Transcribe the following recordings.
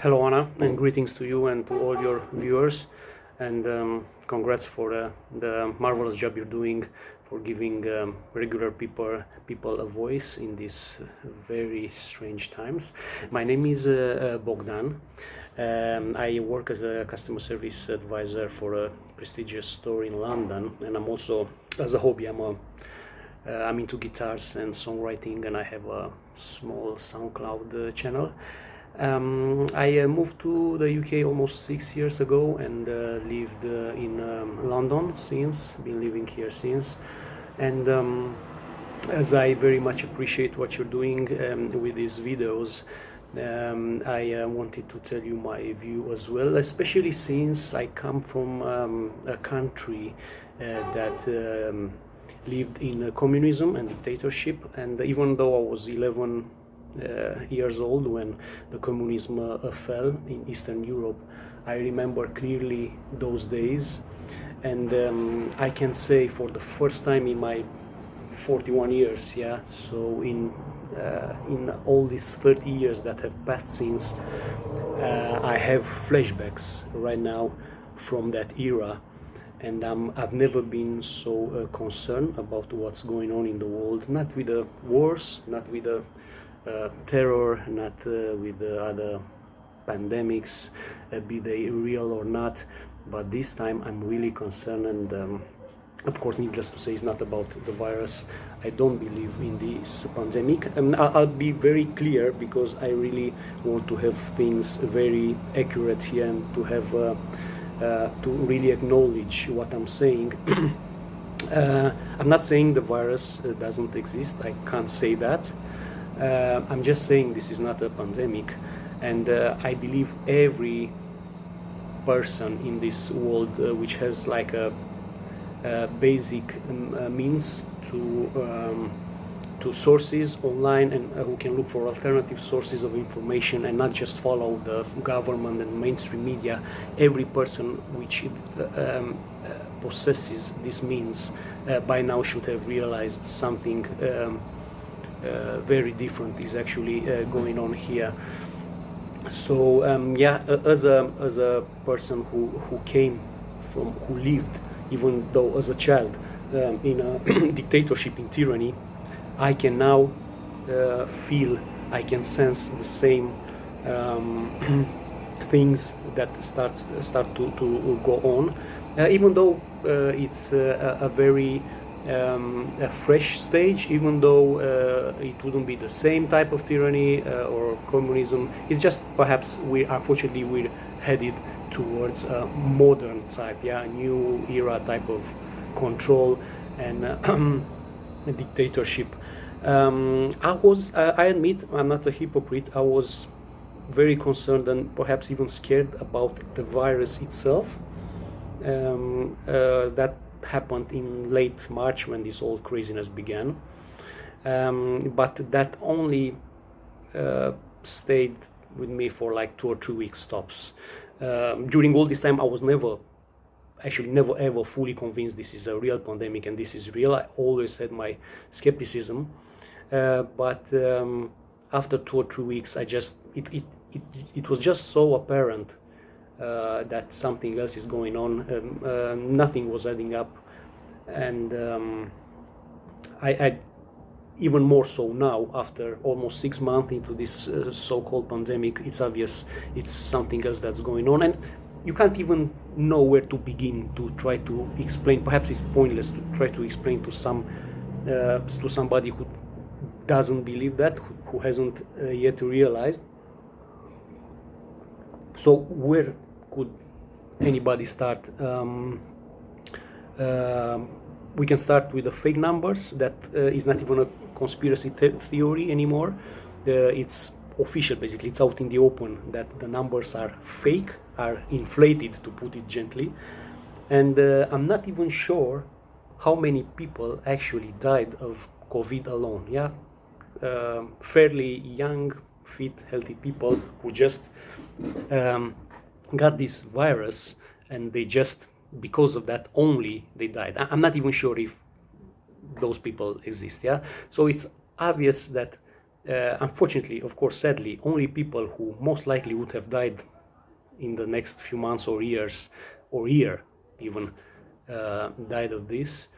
Hello Anna and greetings to you and to all your viewers and um, congrats for uh, the marvelous job you're doing for giving um, regular people people a voice in these very strange times. My name is uh, uh, Bogdan. Um, I work as a customer service advisor for a prestigious store in London and I'm also as a hobby I'm a uh, I'm into guitars and songwriting and I have a small SoundCloud uh, channel um, I uh, moved to the UK almost six years ago and uh, lived uh, in um, London since, been living here since. And um, as I very much appreciate what you're doing um, with these videos, um, I uh, wanted to tell you my view as well, especially since I come from um, a country uh, that lived in communism and dictatorship. And even though I was 11 uh, years old when the communism uh, fell in Eastern Europe. I remember clearly those days and um, I can say for the first time in my 41 years yeah so in uh, in all these 30 years that have passed since uh, I have flashbacks right now from that era and um, I've never been so uh, concerned about what's going on in the world not with the wars not with the terror, not uh, with the other pandemics, uh, be they real or not. But this time I'm really concerned and um, of course needless to say it's not about the virus. I don't believe in this pandemic. And i'll be very clear because i really want to have things very accurate here and to have uh, uh, to really acknowledge what i'm saying. Uh, i'm not saying the virus doesn't exist. I can't say that uh, I'm just saying this is not a pandemic, and uh, I believe every person in this world uh, which has like a, a basic um, means to um, to sources online and uh, who can look for alternative sources of information and not just follow the government and mainstream media every person which uh, um, uh, possesses this means by now should have realized something um, uh, very different is actually uh, going on here. So um, yeah as a as a person who who came from who lived even though as a child um, in a dictatorship in tyranny i can now uh, feel i can sense the same um, things that starts start to, to go on. Uh, even though uh, it's uh, a very um, a fresh stage, even though uh, it wouldn't be the same type of tyranny uh, or communism. It's just perhaps we unfortunately we're headed towards a modern type, yeah, a new era type of control and uh, dictatorship. Um, I was, I admit, I'm not a hypocrite. I was very concerned and perhaps even scared about the virus itself. Um, uh, that happened in late March when this whole craziness began. Um, but that only uh, stayed with me for like two or three weeks stops. Um, during all this time, I was never, actually never ever fully convinced this is a real pandemic and this is real. I always had my skepticism. Uh, but um, after two or three weeks, I just, it, it, it, it was just so apparent uh, that something else is going on. Um, uh, nothing was adding up, and um, I, I, even more so now after almost six months into this uh, so-called pandemic. It's obvious it's something else that's going on, and you can't even know where to begin to try to explain. Perhaps it's pointless to try to explain to some uh, to somebody who doesn't believe that, who, who hasn't uh, yet realized. So where could anybody start? Um, uh, we can start with the fake numbers. That uh, is not even a conspiracy theory anymore. it's official, basically. It's out in the open that the numbers are fake, are inflated, to put it gently. And uh, I'm not even sure how many people actually died of COVID alone. Yeah, uh, fairly young, fit, healthy people who just um, got this virus and they just because of that only they died i'm not even sure if those people exist yeah so it's obvious that uh, unfortunately, of course, sadly, only people who most likely would have died in the next few months or years or year even uh, died of this.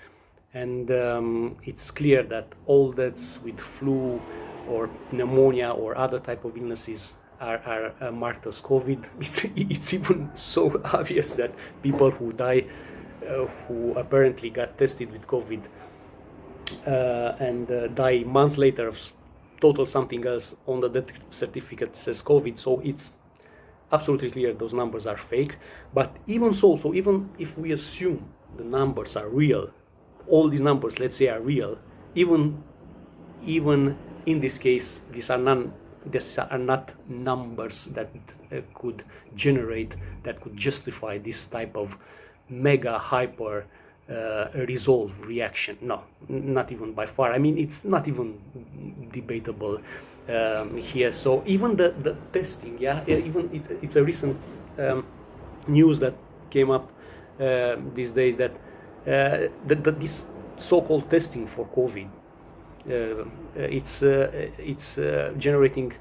And um, it's clear that all deaths with flu or pneumonia or other type of illnesses are, are uh, marked as COVID. It's, it's, even so obvious that people who die, uh, who apparently got tested with COVID uh, and uh, die months later of total something else on the death certificate says COVID. So it's absolutely clear those numbers are fake. But even so, so even if we assume the numbers are real, all these numbers, let's say, are real, even even in this case, these are none these are not numbers that uh, could generate that could justify this type of mega hyper uh, resolve reaction. No not even by far. I mean it's not even debatable um, here. So even the, the testing yeah even it, it's a recent um, news that came up uh, these days that uh, this so-called testing for covid it's uh, it's uh, generating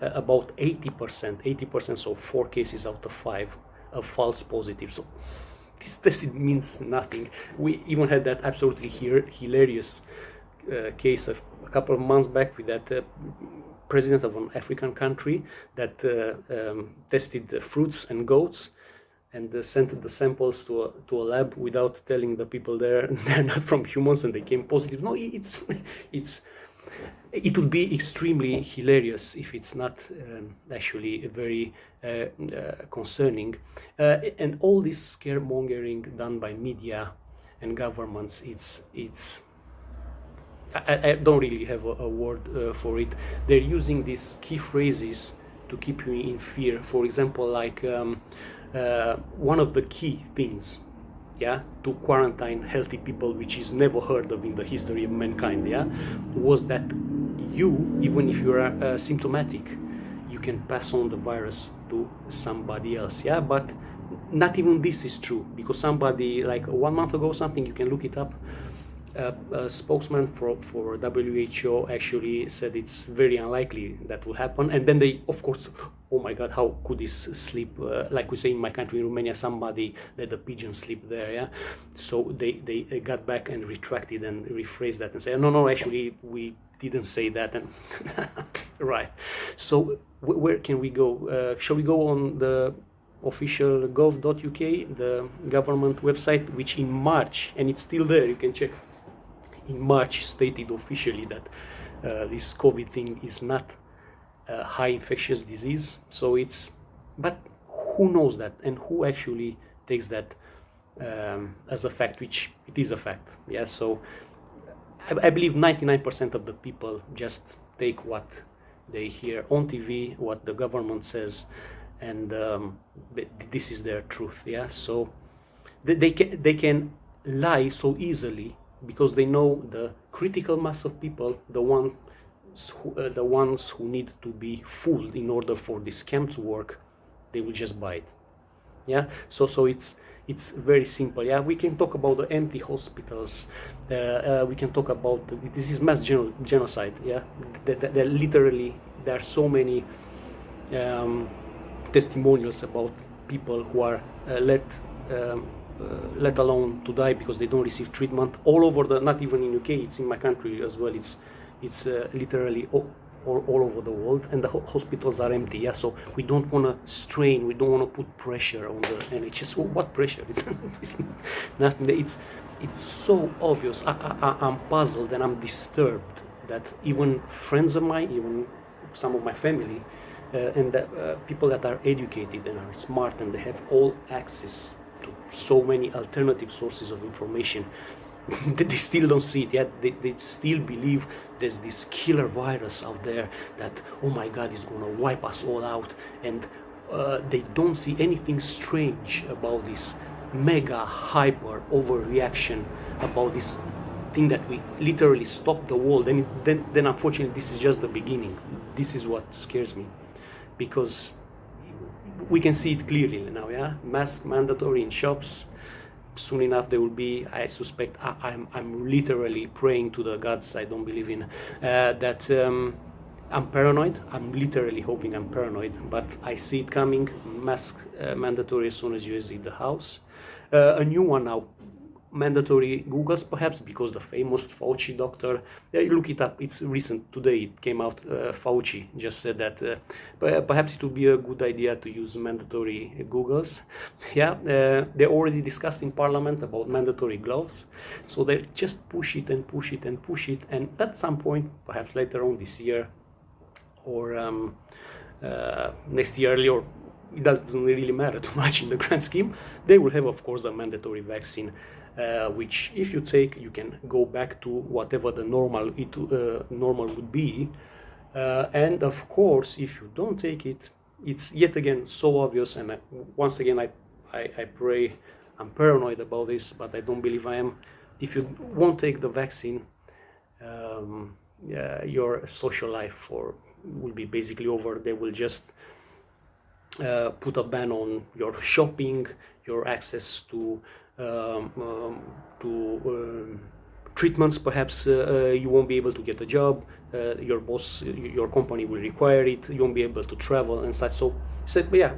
about 80% 80% so four cases out of five of false positives. So this test means nothing. We even had that absolutely hilarious case of a couple of months back with that president of an African country that um, tested fruits and goats and uh, sent the samples to a, to a lab without telling the people there they're not from humans and they came positive. No, it's it's it would be extremely hilarious if it's not um, actually very uh, uh, concerning. Uh, and all this scaremongering done by media and governments, it's it's. I, I don't really have a, a word uh, for it. They're using these key phrases to keep you in fear. For example, like. Um, uh, one of the key things yeah to quarantine healthy people which is never heard of in the history of mankind yeah was that you even if you are uh, symptomatic you can pass on the virus to somebody else yeah but not even this is true because somebody like one month ago something you can look it up a spokesman for, for WHO actually said it's very unlikely that will happen. And then they, of course, oh my God, how could this sleep Uh, like we say in my country, in Romania, somebody let a pigeon sleep there. Yeah. So they, they got back and retracted and rephrased that and said, no, no, actually, we didn't say that. And right. So where can we go? Uh, shall we go on the official gov.uk, the government website, which in March, and it's still there, you can check in March stated officially that uh, this COVID thing is not a high infectious disease. So it's, but who knows that and who actually takes that um, as a fact, which it is a fact. Yeah. So I, I believe 99% of the people just take what they hear on TV, what the government says, and um, this is their truth. Yeah. So they, they can they can lie so easily because they know the critical mass of people, the ones uh, the ones who need to be fooled in order for this scam to work, they will just buy it. Yeah, so so it's it's very simple. Yeah, we can talk about the empty hospitals. Uh, uh, we can talk about the, this is mass geno genocide. Yeah, literally there are so many um, testimonials about people who are uh, let. Um, uh, let alone to die because they don't receive treatment all over the not even in UK it's in my country as well it's it's uh, literally all, all, all, over the world and the ho hospitals are empty yeah? So we don't want to strain we don't want to put pressure on the NHS well, what pressure? It's, it's nothing it's it's so obvious. I, I, I'm puzzled and I'm disturbed that even friends of mine even some of my family uh, and uh, people that are educated and are smart and they have all access to so many alternative sources of information they still don't see it yet they, they still believe there's this killer virus out there that oh my god is gonna wipe us all out. And uh, they don't see anything strange about this mega hyper overreaction about this thing that we literally stop the world. And then, then unfortunately this is just the beginning. This is what scares me. Because we can see it clearly now, yeah? Mask mandatory in shops, soon enough there will be i suspect I, am I'm, I'm literally praying to the gods i don't believe in uh, that um, i'm paranoid. I'm literally hoping i'm paranoid but i see it coming. Mask uh, mandatory as soon as you exit the house. Uh, a new one now mandatory Googles perhaps because the famous Fauci doctor, yeah, look it up, it's recent, today it came out, uh, Fauci just said that uh, perhaps it would be a good idea to use mandatory Googles. Yeah, uh, they already discussed in parliament about mandatory gloves, so they just push it and push it and push it and at some point, perhaps later on this year or um, uh, next year or it doesn't really matter too much in the grand scheme. They will have, of course, the mandatory vaccine uh, which if you take you can go back to whatever the normal it uh, normal would be. Uh, and of course if you don't take it it's yet again so obvious. And I, once again I, I, I pray I'm paranoid about this but I don't believe I am. If you won't take the vaccine um, your social life for will be basically over. They will just uh, put a ban on your shopping your access to um, um, to um, treatments perhaps uh, uh, you won't be able to get a job uh, your boss your company will require it you won't be able to travel and such. So said yeah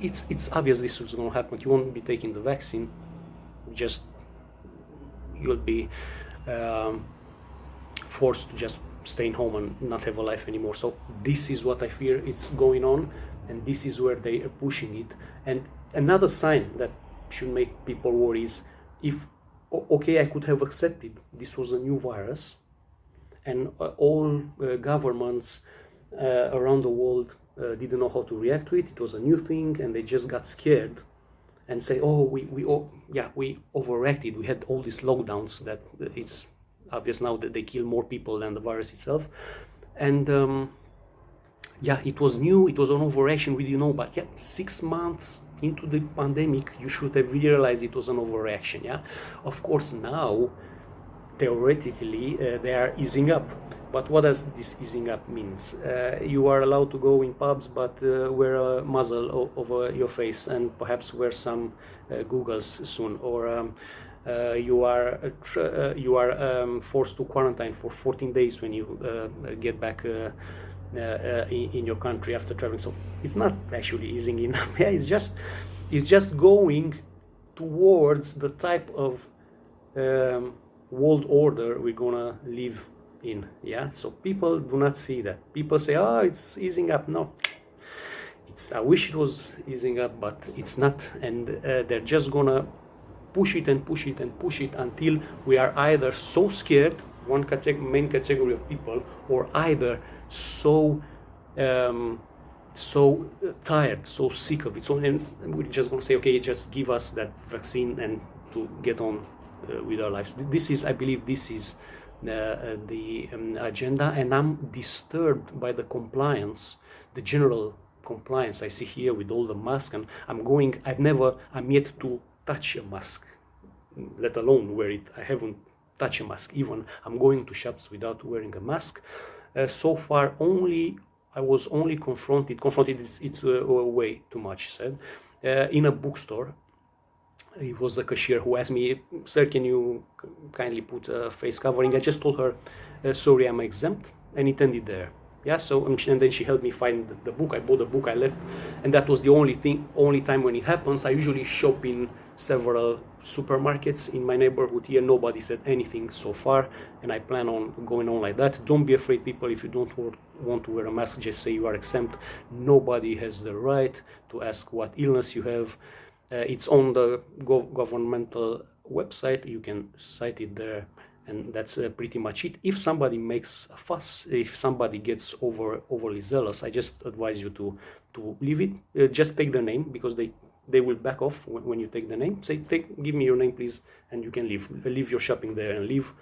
it's it's obvious this is going to happen. You won't be taking the vaccine. Just you'll be um, forced to just stay in home and not have a life anymore. So this is what i fear is going on and this is where they are pushing it. And another sign that should make people worry is if okay I could have accepted this was a new virus and uh, all uh, governments uh, around the world uh, didn't know how to react to it. It was a new thing and they just got scared and say oh we, we oh, yeah we overreacted. We had all these lockdowns that it's obvious now that they kill more people than the virus itself. And um, yeah it was new. It was an overreaction. We didn't know. But yeah six months into the pandemic, you should have realized it was an overreaction. Yeah, of course now theoretically uh, they are easing up. But what does this easing up means? Uh, you are allowed to go in pubs, but uh, wear a muzzle over your face and perhaps wear some uh, googles soon. Or um, uh, you are uh, you are um, forced to quarantine for 14 days when you get back in, in, your country after traveling. So it's not actually easing enough. yeah, it's just it's just going towards the type of um, world order we're gonna live in. Yeah. So people do not see that. People say, "Oh, it's easing up." No. It's, I wish it was easing up, but it's not, and uh, they're just gonna push it and push it and push it until we are either so scared, one category, main category of people, or either so um, so tired, so sick of it. So and we're just going to say, okay, just give us that vaccine and to get on uh, with our lives. This is, I believe, this is uh, uh, the um, agenda, and I'm disturbed by the compliance, the general compliance I see here with all the masks. And I'm going, I've never, I'm yet to touch a mask, let alone wear it. I haven't touched a mask. Even I'm going to shops without wearing a mask. Uh, so far only I was only confronted confronted it's, it's uh, way too much said uh, in a bookstore. It was the cashier who asked me sir can you kindly put a face covering? I just told her sorry I'm exempt and it ended there. Yeah so and then she helped me find the book. I bought the book i left and that was the only thing only time when it happens. I usually shop in several supermarkets in my neighborhood here. Nobody said anything so far and i plan on going on like that. Don't be afraid people if you don't want to wear a mask just say you are exempt. Nobody has the right to ask what illness you have. Uh, it's on the gov governmental website. You can cite it there and that's uh, pretty much it. If somebody makes a fuss if somebody gets over overly zealous i just advise you to to leave it. Uh, just take the name because they they will back off when, you take the name. Say take give me your name please and you can leave leave your shopping there and leave.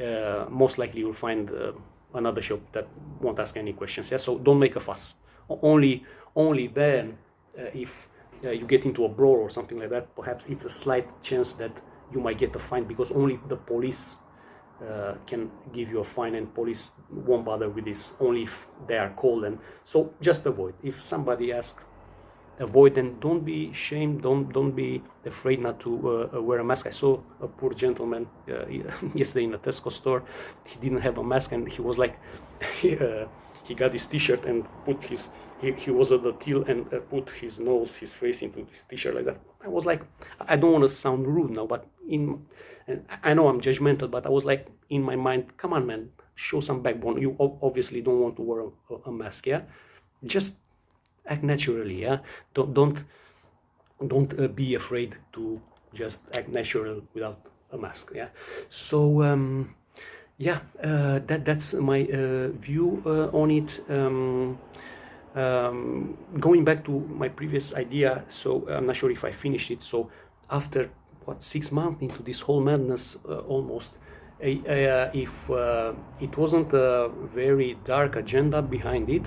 Uh, most likely you'll find uh, another shop that won't ask any questions. Yeah so don't make a fuss. Only only then uh, if uh, you get into a brawl or something like that perhaps it's a slight chance that you might get a fine because only the police uh, can give you a fine and police won't bother with this only if they are called and so just avoid. If somebody asks avoid and don't be ashamed don't don't be afraid not to uh, wear a mask. I saw a poor gentleman uh, yesterday in a tesco store. He didn't have a mask and he was like he, uh, he got his t-shirt and put his he, he was at the till and uh, put his nose his face into his t-shirt like that. I was like i don't want to sound rude now but in and i know i'm judgmental but i was like in my mind come on man show some backbone. You obviously don't want to wear a, a mask yeah? Just act naturally yeah? Don't don't don't uh, be afraid to just act natural without a mask yeah? So um yeah uh, that that's my uh, view uh, on it. Um, um, going back to my previous idea so i'm not sure if i finished it. So after what six months into this whole madness uh, almost uh, if it wasn't a very dark agenda behind it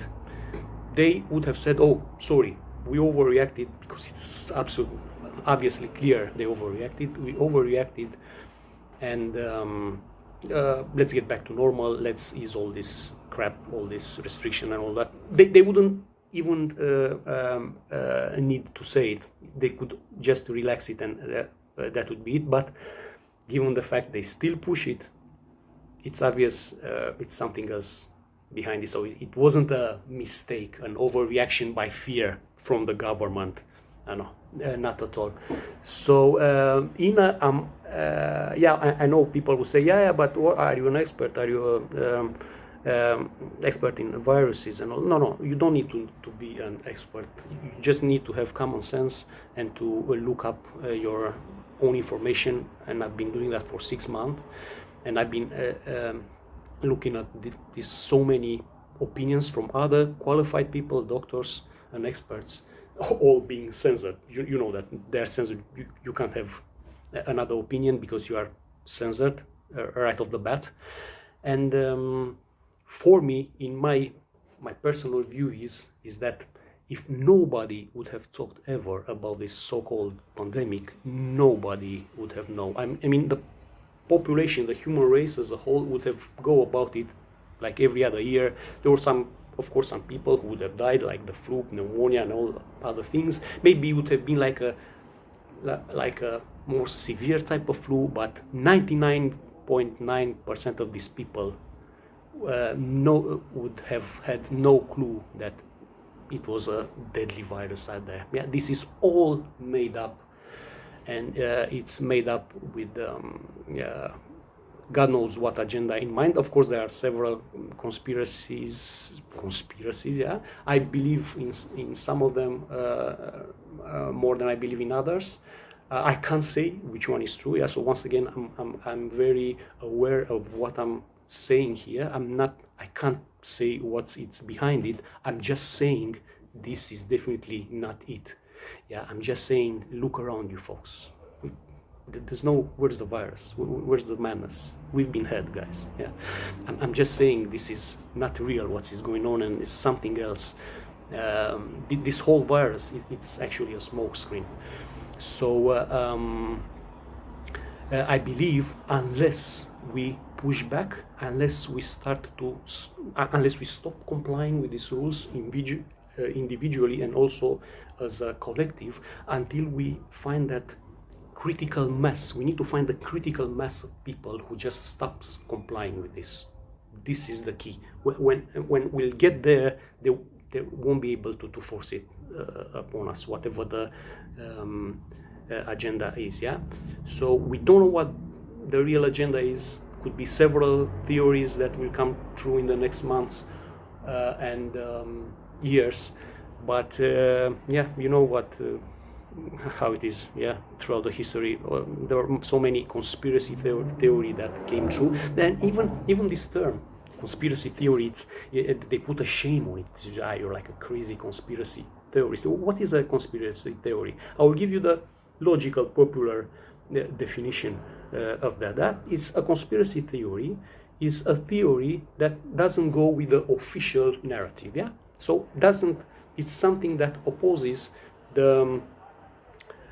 they would have said, oh, sorry, we overreacted because it's absolutely obviously clear they overreacted. We overreacted and um, uh, let's get back to normal. Let's ease all this crap, all this restriction and all that. They, they wouldn't even uh, um, uh, need to say it. They could just relax it and uh, that would be it. But given the fact they still push it, it's obvious uh, it's something else behind it. So it wasn't a mistake, an overreaction by fear from the government. I know, uh, not at all. So uh, in a, um, uh, yeah, I, I, know people will say, yeah, yeah, but what, are you an expert? Are you a, um, um, expert in viruses and all? No, no, you don't need to, to be an expert. You just need to have common sense and to look up uh, your own information. And I've been doing that for six months, and I've been uh, um, looking at these so many opinions from other qualified people, doctors and experts, all being censored. You, you know that they're censored. You, you can't have another opinion because you are censored uh, right off the bat. And um, for me, in my my personal view is is that if nobody would have talked ever about this so-called pandemic, nobody would have known. I, I mean, the population, the human race as a whole would have go about it like every other year. There were some, of course, some people who would have died, like the flu, pneumonia, and all other things. Maybe it would have been like a like a more severe type of flu, but 99.9% of these people uh, no would have had no clue that it was a deadly virus out there. Yeah, this is all made up and uh, it's made up with um, God knows what agenda in mind. Of course, there are several conspiracies. Conspiracies, yeah. I believe in in some of them uh, uh, more than I believe in others. Uh, I can't say which one is true. Yeah. So once again, I'm I'm I'm very aware of what I'm saying here. I'm not. I can't say what's it's behind it. I'm just saying this is definitely not it. Yeah, I'm just saying, look around you folks. There's no, where's the virus? Where's the madness? We've been had, guys. Yeah, I'm, just saying this is not real, what is going on, and it's something else. Um, this whole virus, it's actually a smokescreen. So uh, um, uh, I believe unless we push back, unless we start to, uh, unless we stop complying with these rules individu uh, individually and also as a collective until we find that critical mass. We need to find the critical mass of people who just stops complying with this. This is the key. When when we'll get there, they, they won't be able to, to force it uh, upon us, whatever the um, uh, agenda is. Yeah. So we don't know what the real agenda is. Could be several theories that will come true in the next months uh, and um, years but uh, yeah you know what uh, how it is yeah throughout the history uh, there are so many conspiracy theory, theory that came true. Then even even this term conspiracy theory it's, it, they put a shame on it. Ah, you're like a crazy conspiracy theorist. What is a conspiracy theory? I will give you the logical popular uh, definition uh, of that. That is a conspiracy theory is a theory that doesn't go with the official narrative yeah? So doesn't it's something that opposes the um,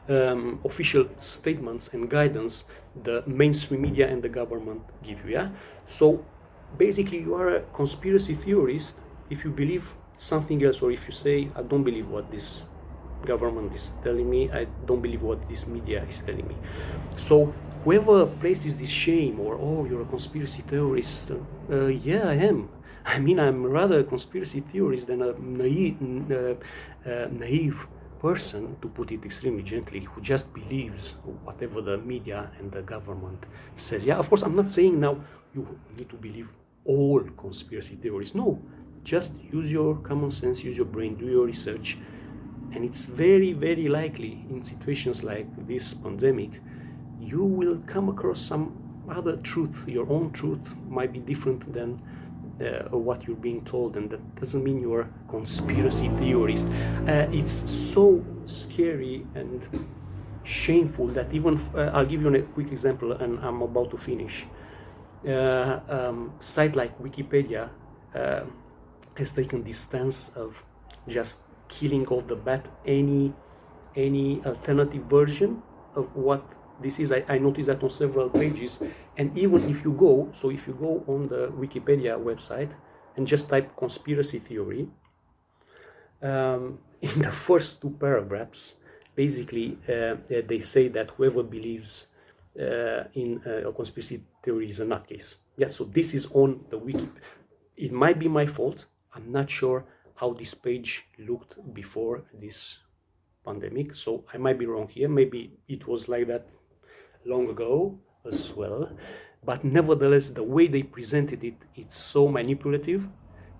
um, official statements and guidance the mainstream media and the government give you. Yeah. So basically, you are a conspiracy theorist if you believe something else, or if you say, "I don't believe what this government is telling me. I don't believe what this media is telling me. So whoever places this shame or oh you're a conspiracy theorist, uh, yeah I am. I mean I'm rather a conspiracy theorist than a naive, uh, uh, naive person, to put it extremely gently, who just believes whatever the media and the government says. Yeah, of course, I'm not saying now you need to believe all conspiracy theories. No, just use your common sense, use your brain, do your research. And it's very, very likely in situations like this pandemic, you will come across some other truth. Your own truth might be different than uh, what you're being told and that doesn't mean you're a conspiracy theorist. Uh, it's so scary and shameful that even uh, I'll give you a quick example and I'm about to finish. Uh, um, site like Wikipedia uh, has taken this stance of just killing off the bat any any alternative version of what this is I, I noticed that on several pages. And even if you go so if you go on the wikipedia website and just type conspiracy theory um, in the first two paragraphs basically uh, they say that whoever believes uh, in uh, a conspiracy theory is a nutcase. Yeah so this is on the wiki. It might be my fault. I'm not sure how this page looked before this pandemic. So i might be wrong here. Maybe it was like that long ago as well but nevertheless the way they presented it it's so manipulative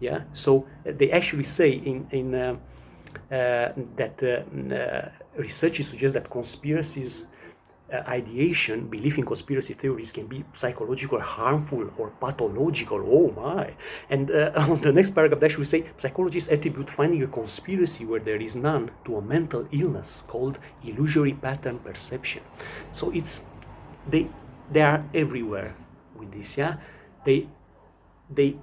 yeah so uh, they actually say in in uh, uh, that uh, uh researchers suggest that conspiracies uh, ideation, belief in conspiracy theories can be psychological, harmful, or pathological. Oh my! And on the next paragraph, they actually say psychologists attribute finding a conspiracy where there is none to a mental illness called illusory pattern perception. So it's they they are everywhere with this. Yeah, they they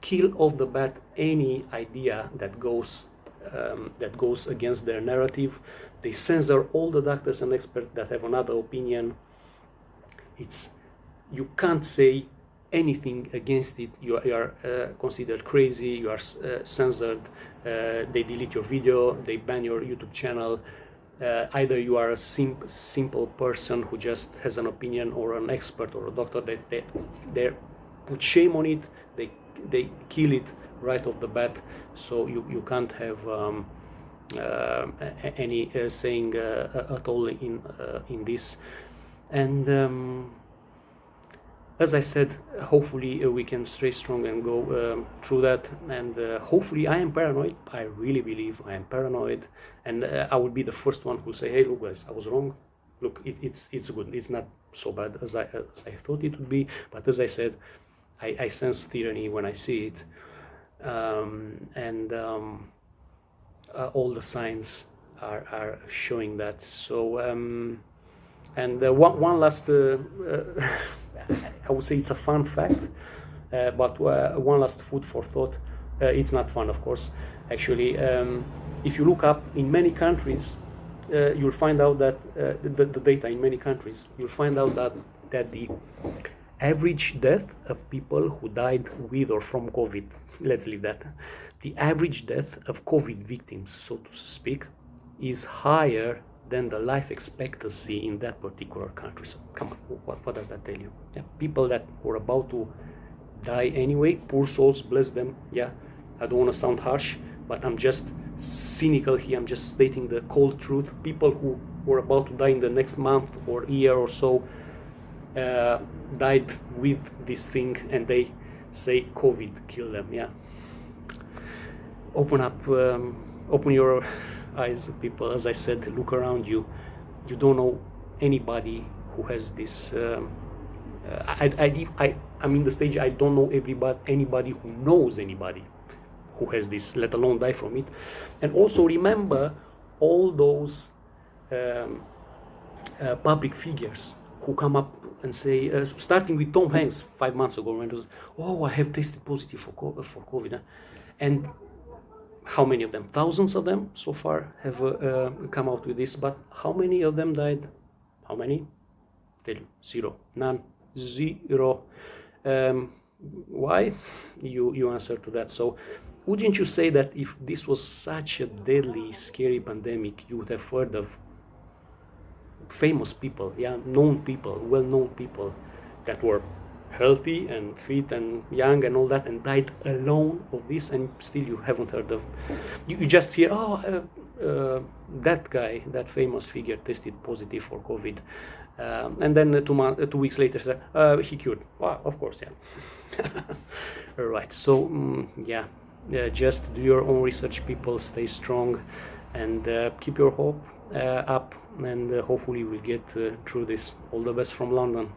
kill off the bat any idea that goes um, that goes against their narrative. They censor all the doctors and experts that have another opinion. It's you can't say anything against it. You are, you are uh, considered crazy. You are uh, censored. Uh, they delete your video. They ban your youtube channel uh, either you are a sim simple person who just has an opinion or an expert or a doctor that they, they put shame on it they they kill it right off the bat. So you, you can't have um, uh, any uh, saying uh, at all in in this. And um, as I said, hopefully uh, we can stay strong and go um, through that. And uh, hopefully, I am paranoid. I really believe I am paranoid, and uh, I will be the first one who will say, "Hey, look, guys, I was wrong. Look, it, it's it's good. It's not so bad as I as I thought it would be." But as I said, I, I sense tyranny when I see it, um, and um, uh, all the signs are, are showing that. So, um, and uh, one, one last, uh, I would say it's a fun fact, but one last food for thought. it's not fun, of course. Actually, um, if you look up in many countries, uh, you'll find out that uh, the, the, data in many countries, you'll find out that that the average death of people who died with or from COVID, let's leave that, the average death of COVID victims, so to speak, is higher than the life expectancy in that particular country. So come on, what, what does that tell you? Yeah, people that were about to die anyway, poor souls, bless them. Yeah, I don't want to sound harsh, but I'm just cynical here. I'm just stating the cold truth. People who were about to die in the next month or year or so uh, died with this thing, and they say COVID killed them. Yeah, open up um, open your eyes people. As i said look around you. You don't know anybody who has this um, uh, I, I, I, I'm in the stage I don't know everybody anybody who knows anybody who has this let alone die from it. And also remember all those um, uh, public figures who come up and say uh, starting with Tom Hanks five months ago when was oh I have tested positive for, for COVID and how many of them? Thousands of them so far have uh, uh, come out with this but how many of them died? How many? Tell you. Zero. None. Zero. Um, why? You you answer to that. So wouldn't you say that if this was such a deadly, scary pandemic, you would have heard of famous people, yeah, known people, well-known people that were healthy and fit and young and all that and died alone of this and still you haven't heard of. You, you just hear oh uh, uh, that guy that famous figure tested positive for covid. Um, and then uh, two, months, uh, two weeks later uh, he cured. Wow of course yeah. All right so um, yeah. Just do your own research people stay strong and uh, keep your hope uh, up and hopefully we'll get through this. All the best from london